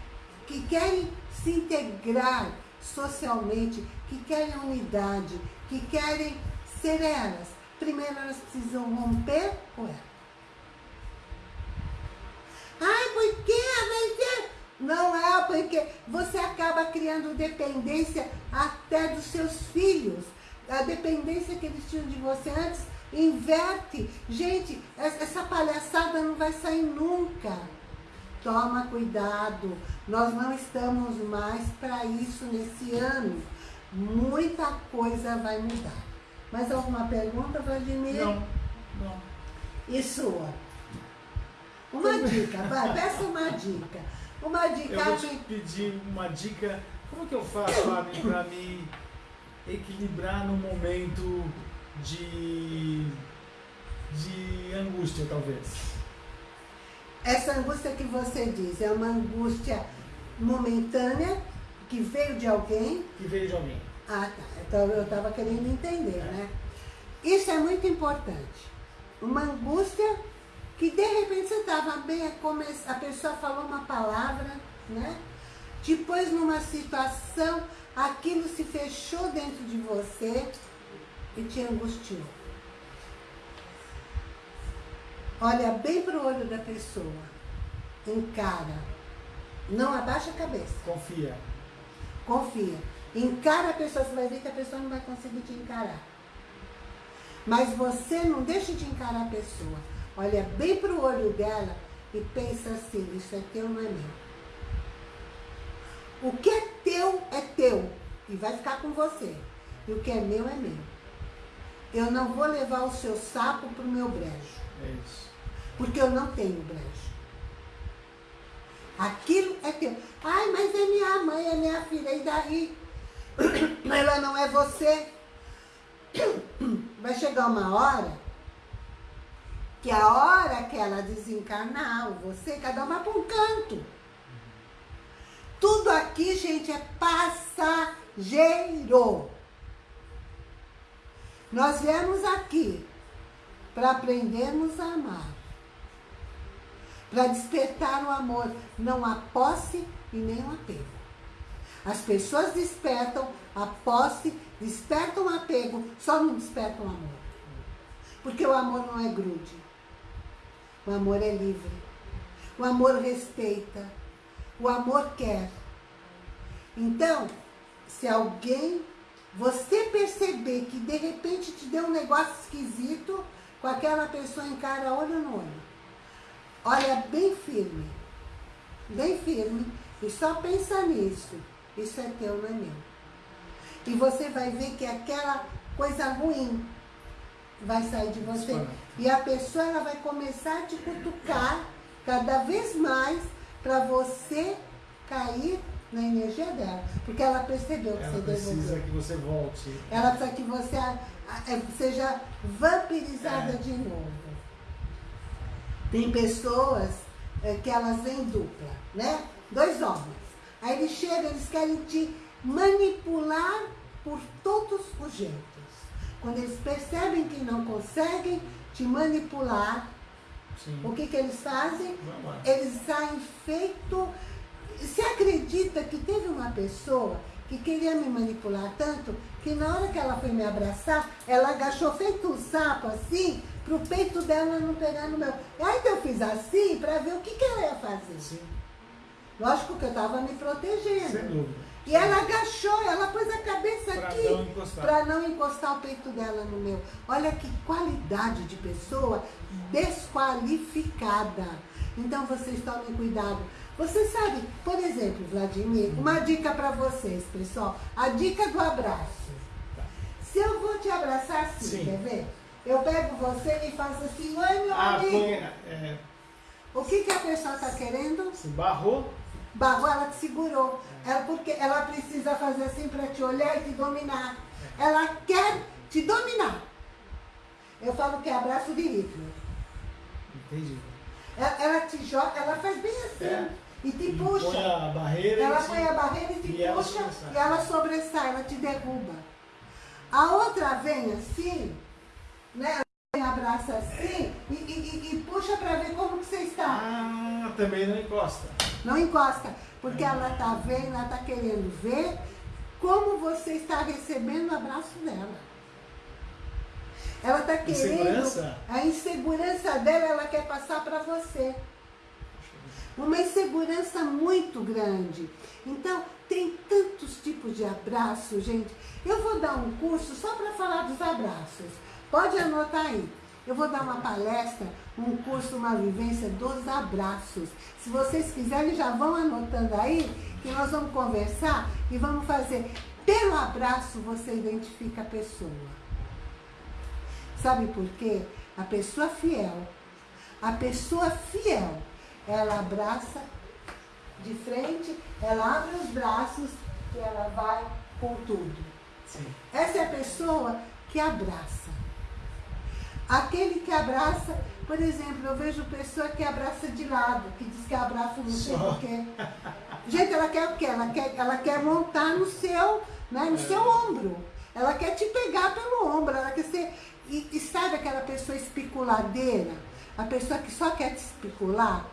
que querem se integrar socialmente, que querem unidade, que querem ser elas, primeiro elas precisam romper com ela. Ai, por quê? Mas não é porque você acaba criando dependência até dos seus filhos. A dependência que eles tinham de você antes inverte. Gente, essa palhaçada não vai sair nunca. Toma cuidado. Nós não estamos mais para isso nesse ano. Muita coisa vai mudar. Mais alguma pergunta, Vladimir? Não, não. E sua? Uma dica, vai, peça uma dica. Uma dica. Eu vou te pedir uma dica. Como que eu faço, Fábio, para me equilibrar no momento de, de angústia, talvez? Essa angústia que você diz é uma angústia momentânea que veio de alguém? Que veio de alguém. Ah, tá. Então eu estava querendo entender, é. né? Isso é muito importante. Uma angústia que de repente você estava bem, a pessoa falou uma palavra, né? Depois numa situação, aquilo se fechou dentro de você e te angustiou. Olha bem para o olho da pessoa. Encara. Não abaixa a cabeça. Confia. Confia. Encara a pessoa, você vai ver que a pessoa não vai conseguir te encarar. Mas você não deixa de encarar a pessoa. Olha bem para o olho dela e pensa assim, isso é teu, não é meu. O que é teu, é teu. E vai ficar com você. E o que é meu, é meu. Eu não vou levar o seu sapo para o meu brejo. É isso. Porque eu não tenho brejo. Aquilo é teu. Ai, mas é minha mãe, é minha filha, e daí? Ela não é você. Vai chegar uma hora que a hora que ela desencarnar, você, cada uma para um canto. Tudo aqui, gente, é passageiro. Nós viemos aqui para aprendermos a amar. Para despertar o amor, não a posse e nem o apego. As pessoas despertam a posse, despertam o apego, só não despertam o amor. Porque o amor não é grude. O amor é livre. O amor respeita. O amor quer. Então, se alguém, você perceber que de repente te deu um negócio esquisito, com aquela pessoa encara olho no olho. Olha bem firme. Bem firme. E só pensa nisso. Isso é teu, não é meu. E você vai ver que aquela coisa ruim vai sair de você. E a pessoa ela vai começar a te cutucar cada vez mais para você cair na energia dela. Porque ela percebeu que ela você devolveu. Ela precisa que você volte. Ela precisa que você é, seja vampirizada é. de novo. Tem pessoas é, que elas vêm dupla, né? Dois homens. Aí eles chegam, eles querem te manipular por todos os jeitos. Quando eles percebem que não conseguem te manipular, Sim. o que, que eles fazem? Eles saem feito... Você acredita que teve uma pessoa que queria me manipular tanto, que na hora que ela foi me abraçar, ela agachou feito um sapo assim, pro peito dela não pegar no meu. Aí eu fiz assim, para ver o que, que ela ia fazer. Sim. Lógico que eu estava me protegendo. Sem dúvida. E ela agachou, ela pôs a cabeça pra aqui para não encostar o peito dela no meu. Olha que qualidade de pessoa desqualificada. Então vocês tomem cuidado. Você sabe, por exemplo, Vladimir, uma dica para vocês, pessoal. A dica do abraço. Tá. Se eu vou te abraçar assim, Sim. quer ver? Eu pego você e faço assim, oi meu ah, amigo. Põe, é... O que, que a pessoa está querendo? Se barrou barrou, ela te segurou. Ela, porque ela precisa fazer assim para te olhar e te dominar. Ela quer te dominar. Eu falo que é abraço de Hitler. Entendi. Ela, ela, te joga, ela faz bem assim. É. E te e puxa. Põe a barreira ela põe a barreira e te e puxa ela e ela sobressai, ela te derruba. A outra vem assim, né? abraça assim e, e, e puxa para ver como que você está. Ah, também não encosta. Não encosta, porque ela está vendo, ela está querendo ver como você está recebendo o abraço dela. Ela está querendo... Insegurança? A insegurança dela, ela quer passar para você. Uma insegurança muito grande. Então, tem tantos tipos de abraço, gente. Eu vou dar um curso só para falar dos abraços. Pode anotar aí. Eu vou dar uma palestra, um curso, uma vivência dos abraços. Se vocês quiserem, já vão anotando aí, que nós vamos conversar e vamos fazer. Pelo abraço, você identifica a pessoa. Sabe por quê? A pessoa fiel. A pessoa fiel, ela abraça de frente, ela abre os braços e ela vai com tudo. Sim. Essa é a pessoa que abraça. Aquele que abraça, por exemplo, eu vejo pessoa que abraça de lado, que diz que abraça não sei o quê. Gente, ela quer o quê? Ela quer, ela quer montar no seu, né, no é. seu ombro. Ela quer te pegar pelo ombro, ela quer ser... E, e sabe aquela pessoa especuladeira? A pessoa que só quer te especular?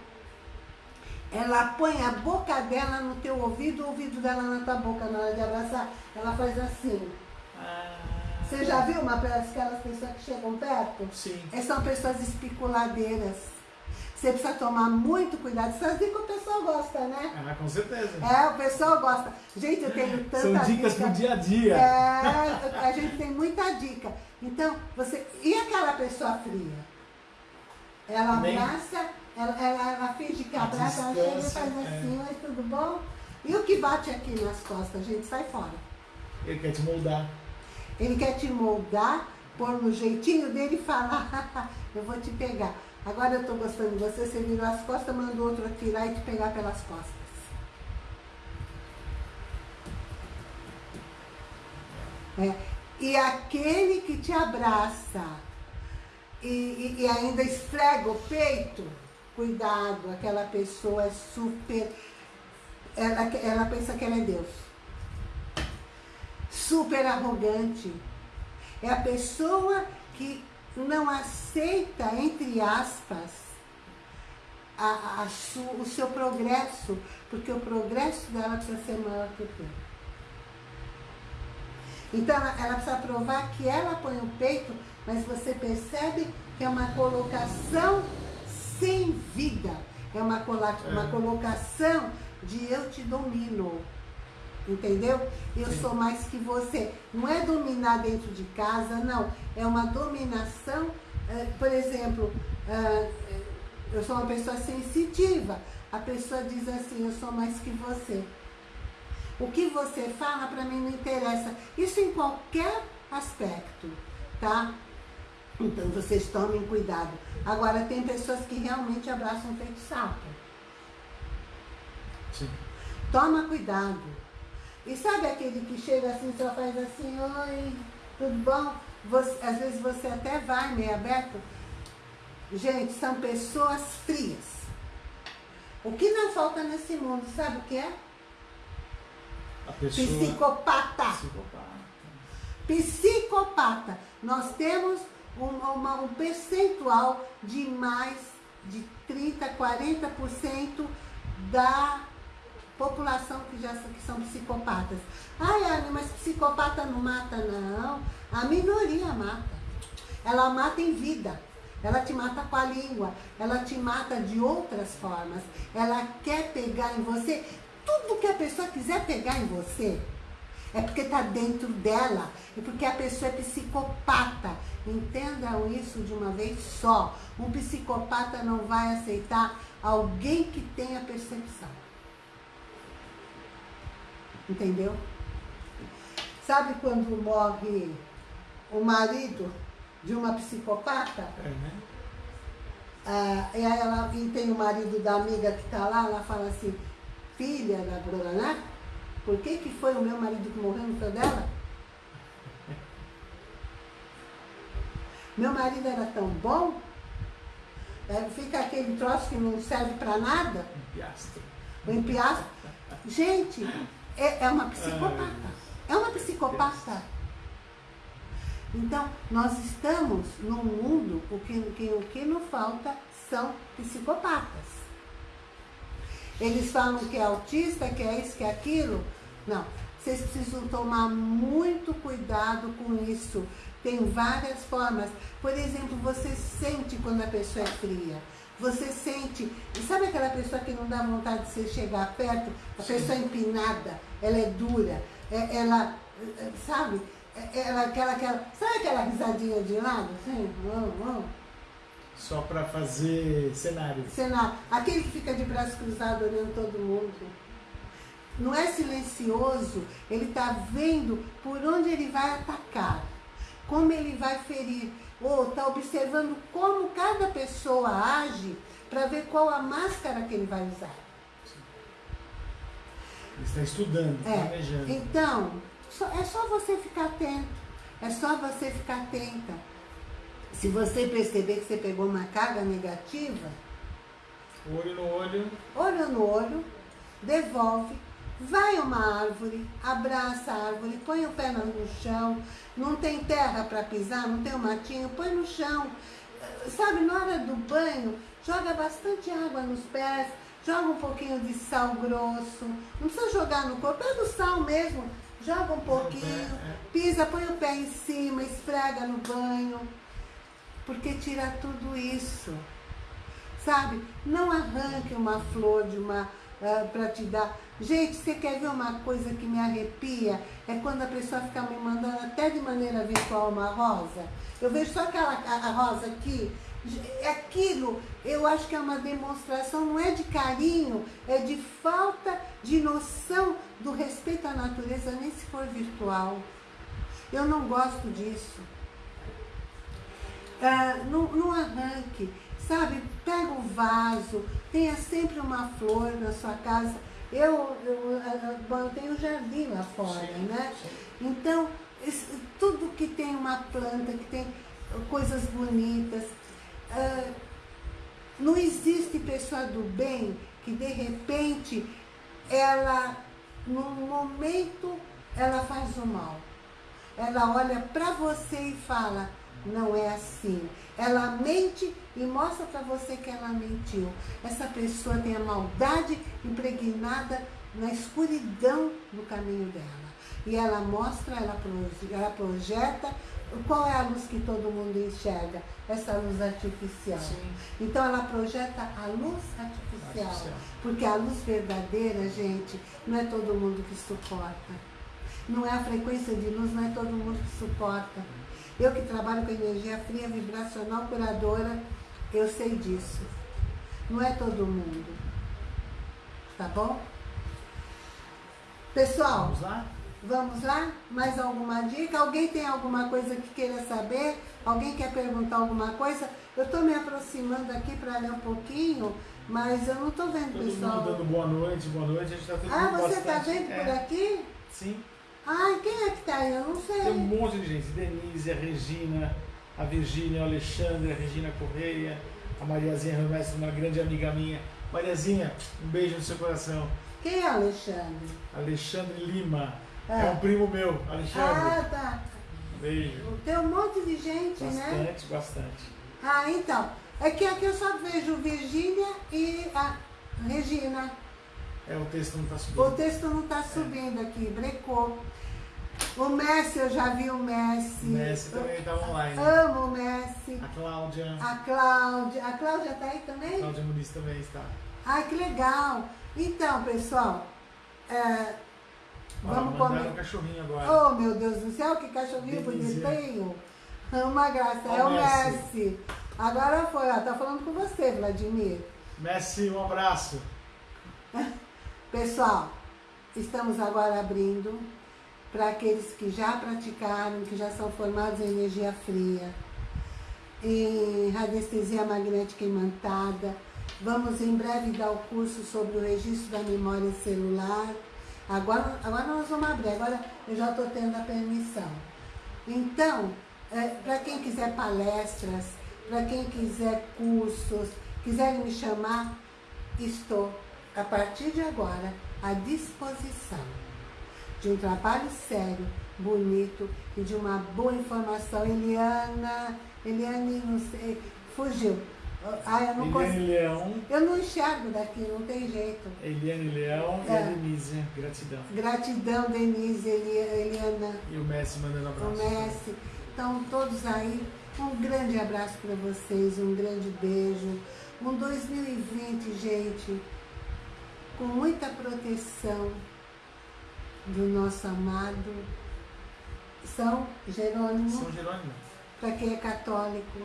Ela põe a boca dela no teu ouvido, o ouvido dela na tua boca na hora de abraçar. Ela faz assim. Ah. Você já viu uma aquelas pessoas que chegam perto? Sim. Essas são pessoas especuladeiras. Você precisa tomar muito cuidado. Essas dicas o pessoal gosta, né? Ah, com certeza. É, o pessoal gosta. Gente, eu tenho tanta São dicas dica. pro dia a dia. É, a gente tem muita dica. Então, você... E aquela pessoa fria? Ela Nem... abraça, ela, ela, ela finge que abraça, ela chega e faz assim, é. oi, tudo bom? E o que bate aqui nas costas, gente, sai fora. Ele quer te moldar. Ele quer te moldar, pôr no jeitinho dele e falar, eu vou te pegar. Agora eu estou gostando de você, você virou as costas, manda o outro atirar e te pegar pelas costas. É. E aquele que te abraça e, e, e ainda esfrega o peito, cuidado, aquela pessoa é super ela, ela pensa que ela é Deus. Super arrogante. É a pessoa que não aceita, entre aspas, a, a su, o seu progresso, porque o progresso dela precisa ser maior que o teu. Então ela, ela precisa provar que ela põe o peito, mas você percebe que é uma colocação sem vida. É uma, uma é. colocação de eu te domino. Entendeu? Eu Sim. sou mais que você. Não é dominar dentro de casa, não. É uma dominação, eh, por exemplo, eh, eu sou uma pessoa sensitiva. A pessoa diz assim, eu sou mais que você. O que você fala para mim não interessa. Isso em qualquer aspecto, tá? Então vocês tomem cuidado. Agora tem pessoas que realmente abraçam o peito sapo. Sim. Toma cuidado. E sabe aquele que chega assim, só faz assim, oi, tudo bom? Você, às vezes você até vai meio aberto. Gente, são pessoas frias. O que não falta nesse mundo, sabe o que é? Pessoa... Psicopata. Psicopata. Psicopata. Nós temos um, uma, um percentual de mais de 30%, 40% da população que já que são psicopatas. Ai, Anne, mas psicopata não mata, não. A minoria mata. Ela mata em vida. Ela te mata com a língua. Ela te mata de outras formas. Ela quer pegar em você. Tudo que a pessoa quiser pegar em você, é porque está dentro dela. É porque a pessoa é psicopata. Entendam isso de uma vez só. Um psicopata não vai aceitar alguém que tenha percepção. Entendeu? Sabe quando morre o marido de uma psicopata? É, né? Ah, e aí ela e tem o marido da amiga que está lá, ela fala assim, filha da Bruna, né? Por que, que foi o meu marido que morreu no foi dela? Meu marido era tão bom, é, fica aquele troço que não serve para nada. Empiastro. O empiastro. Gente, é, é uma psicopata. É uma psicopata. Então, nós estamos num mundo, o que, que, o que não falta são psicopatas. Eles falam que é autista, que é isso, que é aquilo. Não, vocês precisam tomar muito cuidado com isso. Tem várias formas. Por exemplo, você sente quando a pessoa é fria. Você sente, sabe aquela pessoa que não dá vontade de você chegar perto? A Sim. pessoa empinada, ela é dura, é, ela, sabe? É, ela, aquela, aquela, sabe aquela risadinha de lado? Assim? Oh, oh. Só para fazer cenário. Cenário. Aquele que fica de braço cruzado olhando todo mundo. Não é silencioso, ele está vendo por onde ele vai atacar como ele vai ferir, ou está observando como cada pessoa age para ver qual a máscara que ele vai usar. Está estudando, é. planejando. Então, é só você ficar atento, é só você ficar atenta. Se você perceber que você pegou uma carga negativa, olho no olho, olho no olho, devolve, vai uma árvore, abraça a árvore, põe o pé no chão, não tem terra para pisar, não tem um matinho, põe no chão. Sabe, na hora do banho, joga bastante água nos pés, joga um pouquinho de sal grosso. Não precisa jogar no corpo, pega o sal mesmo, joga um pouquinho, é. pisa, põe o pé em cima, esfrega no banho. Porque tira tudo isso. Sabe? Não arranque uma flor de uma uh, ah, para te dar. Gente, você quer ver uma coisa que me arrepia? É quando a pessoa fica me mandando até de maneira virtual uma rosa. Eu vejo só aquela a, a rosa aqui. Aquilo, eu acho que é uma demonstração, não é de carinho, é de falta de noção do respeito à natureza, nem se for virtual. Eu não gosto disso. Ah, não, não arranque. Sabe, pega o vaso, tenha sempre uma flor na sua casa. Eu, eu, eu tenho um jardim lá fora, sim, né? Sim. Então, tudo que tem uma planta, que tem coisas bonitas. Uh, não existe pessoa do bem que de repente ela, no momento, ela faz o mal. Ela olha para você e fala, não é assim. Ela mente e mostra para você que ela mentiu. Essa pessoa tem a maldade impregnada na escuridão do caminho dela. E ela mostra, ela projeta qual é a luz que todo mundo enxerga? Essa luz artificial. Sim. Então ela projeta a luz artificial, artificial. Porque a luz verdadeira, gente, não é todo mundo que suporta. Não é a frequência de luz, não é todo mundo que suporta. Eu que trabalho com energia fria, vibracional, curadora, eu sei disso. Não é todo mundo. Tá bom? Pessoal, vamos lá? Vamos lá? Mais alguma dica? Alguém tem alguma coisa que queira saber? Alguém quer perguntar alguma coisa? Eu estou me aproximando aqui para ler um pouquinho, mas eu não estou vendo, Todo pessoal. Todo mundo dando boa noite, boa noite. A gente tá ah, você está vendo é. por aqui? Sim. Ai, quem é que está aí? Eu não sei. Tem um monte de gente. Denise, a Regina, a Virgínia, o Alexandre, a Regina Correia, a Mariazinha Romestre, uma grande amiga minha. Mariazinha, um beijo no seu coração. Quem é Alexandre? Alexandre Lima. É. é um primo meu, Alexandre. Ah, tá. Beijo. Tem um monte de gente, bastante, né? Bastante, bastante. Ah, então. É que aqui eu só vejo Virgínia e a Regina. É, o texto não está subindo. O texto não está subindo é. aqui, brecou. O Messi, eu já vi o Messi. O Messi também está online. Amo o Messi. A Cláudia. A Cláudia. A Cláudia está aí também? A Cláudia Muniz também está. Ai, que legal. Então, pessoal, é, Vamos comer. um cachorrinho agora. Oh, meu Deus do céu, que cachorrinho Delícia. bonitinho. Uma graça. é o Messi. Messi. Agora foi, ó, tá falando com você, Vladimir. Messi, um abraço. Pessoal, estamos agora abrindo para aqueles que já praticaram, que já são formados em energia fria, em radiestesia magnética imantada. Vamos em breve dar o curso sobre o registro da memória celular Agora, agora nós vamos abrir, agora eu já estou tendo a permissão. Então, é, para quem quiser palestras, para quem quiser cursos, quiserem me chamar, estou, a partir de agora, à disposição de um trabalho sério, bonito e de uma boa informação. Eliana, Eliane, não sei, fugiu. Ah, eu não Eliane consigo. Leão. Eu não enxergo daqui, não tem jeito. Eliane Leão é. e a. Denise, gratidão. Gratidão, Denise, Eliana. E o Messi mandando abraço. O Messi. Então, todos aí, um grande abraço para vocês, um grande beijo. Um 2020, gente, com muita proteção do nosso amado São Jerônimo. São Jerônimo. Para quem é católico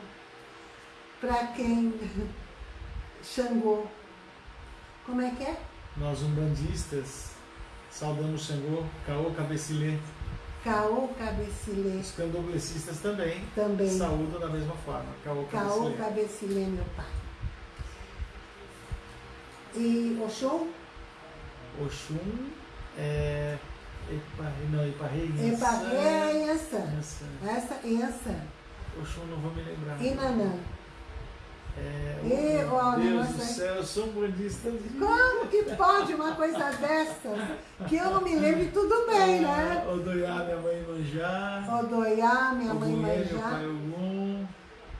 para quem Xangô. Como é que é? Nós umbandistas saudamos Xangô, Caô Cabecilê. Caô Cabecilê. Os candoblecistas também, também saúdam da mesma forma. Caô Cabecilê. Caô Cabecilê, meu pai. E Oxum? Oxum é... Epa, não, Iparrei, Iparrei é Yansan. Essa é Yansan. Oxum não vou me lembrar. Inanã. É, e, oh, Deus do céu, eu sou budista. Como que pode uma coisa dessa? Que eu não me lembro tudo bem, né? Odoiá, minha mãe Manjá. Odoiá, minha mãe Manjá. meu pai Ogum.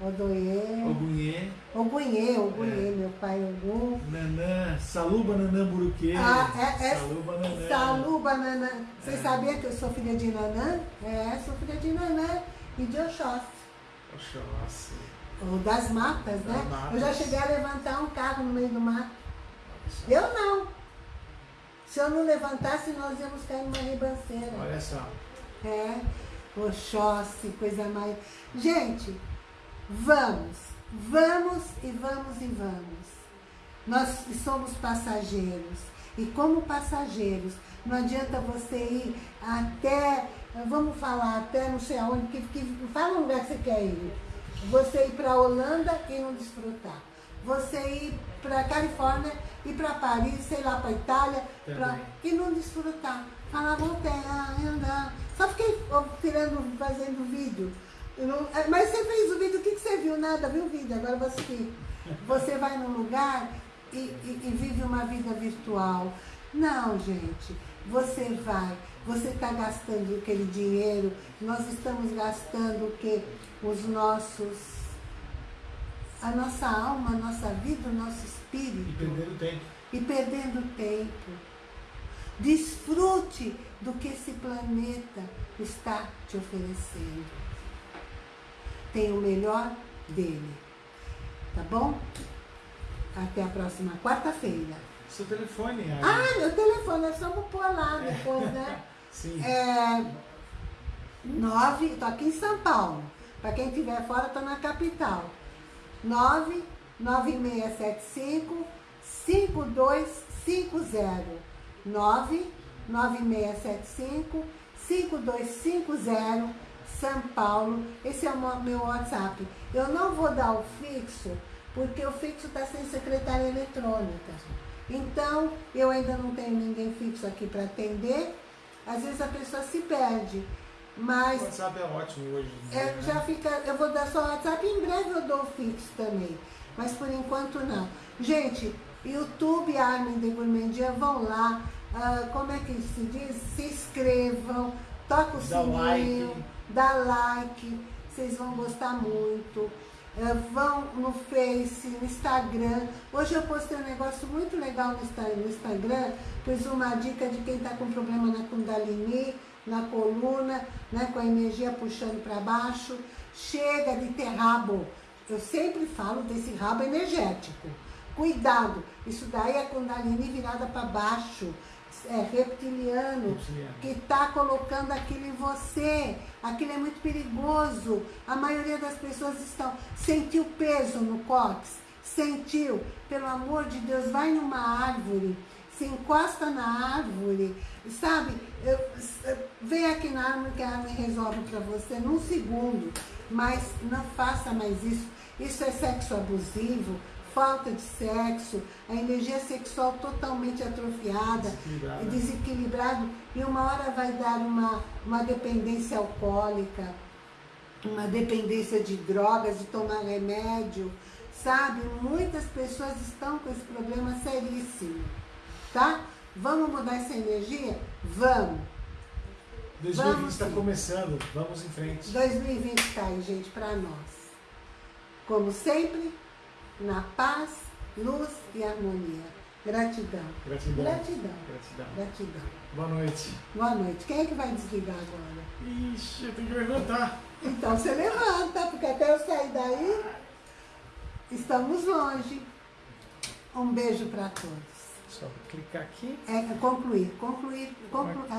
Odoiê. Ogunhê. Ogunhê, Ogunhê, é. meu pai Ogum. Nanã, Saluba Nanã Buruquê. Ah, é, é, Saluba Nanã. Saluba Nanã. Você é. sabia que eu sou filha de Nanã? É, sou filha de Nanã e de Oxóssi. Oxóssi das matas, né? Matas. Eu já cheguei a levantar um carro no meio do mato. Eu não. Se eu não levantasse, nós íamos cair numa ribanceira. Olha só. É, Oxóssi, coisa mais. Gente, vamos, vamos e vamos e vamos. Nós somos passageiros. E como passageiros, não adianta você ir até, vamos falar, até não sei aonde, que, que, fala um lugar que você quer ir você ir para a Holanda e não desfrutar. Você ir para a Califórnia e para Paris, sei lá, para Itália, pra, e não desfrutar. Falar, voltei, andar. Só fiquei tirando, fazendo vídeo. Não, é, mas você fez o vídeo, o que, que você viu? Nada, viu o vídeo. Agora você, você vai num lugar e, e, e vive uma vida virtual. Não, gente. Você vai, você está gastando aquele dinheiro, nós estamos gastando o que? Os nossos, a nossa alma, a nossa vida, o nosso espírito. E perdendo tempo. E perdendo tempo. Desfrute do que esse planeta está te oferecendo. Tem o melhor dele. Tá bom? Até a próxima quarta-feira. Seu telefone, Ari. Ah, meu telefone, é só vou pôr lá depois, né? Sim. É, nove, tô aqui em São Paulo. Para quem estiver fora, tô na capital. 99675 5250. 99675 5250 São Paulo. Esse é o meu WhatsApp. Eu não vou dar o fixo, porque o fixo está sem secretária eletrônica. Então, eu ainda não tenho ninguém fixo aqui para atender. Às vezes a pessoa se perde. Mas. O WhatsApp é ótimo hoje. É, né? já fica, eu vou dar só o WhatsApp em breve eu dou o fixo também. Mas por enquanto não. Gente, YouTube Armin de Gourmandia, vão lá. Uh, como é que se diz? Se inscrevam, toca o dá sininho, like. dá like, vocês vão gostar muito. Uh, vão no Face, no Instagram. Hoje eu postei um negócio muito legal no Instagram, pus uma dica de quem está com problema na Kundalini, na coluna, né, com a energia puxando para baixo. Chega de ter rabo. Eu sempre falo desse rabo energético. Cuidado, isso daí é Kundalini virada para baixo é, reptiliano, que está colocando aquilo em você. Aquilo é muito perigoso. A maioria das pessoas estão. Sentiu peso no cóccix? Sentiu? Pelo amor de Deus, vai numa árvore, se encosta na árvore, sabe? Eu, vem aqui na árvore que a árvore resolve para você num segundo. Mas não faça mais isso. Isso é sexo abusivo, falta de sexo, a energia sexual totalmente atrofiada e desequilibrado, e uma hora vai dar uma, uma dependência alcoólica, uma dependência de drogas, de tomar remédio, sabe? Muitas pessoas estão com esse problema seríssimo, tá? Vamos mudar essa energia? Vamos! 2020 está começando, vamos em frente. 2020 está aí, gente, para nós. Como sempre, na paz, luz e harmonia. Gratidão. Gratidão. Gratidão. Gratidão. Gratidão. Boa noite. Boa noite. Quem é que vai desligar agora? Ixi, eu tenho que levantar. Então você levanta, porque até eu sair daí, estamos longe. Um beijo para todos. Só clicar aqui. É, concluir, concluir, concluir.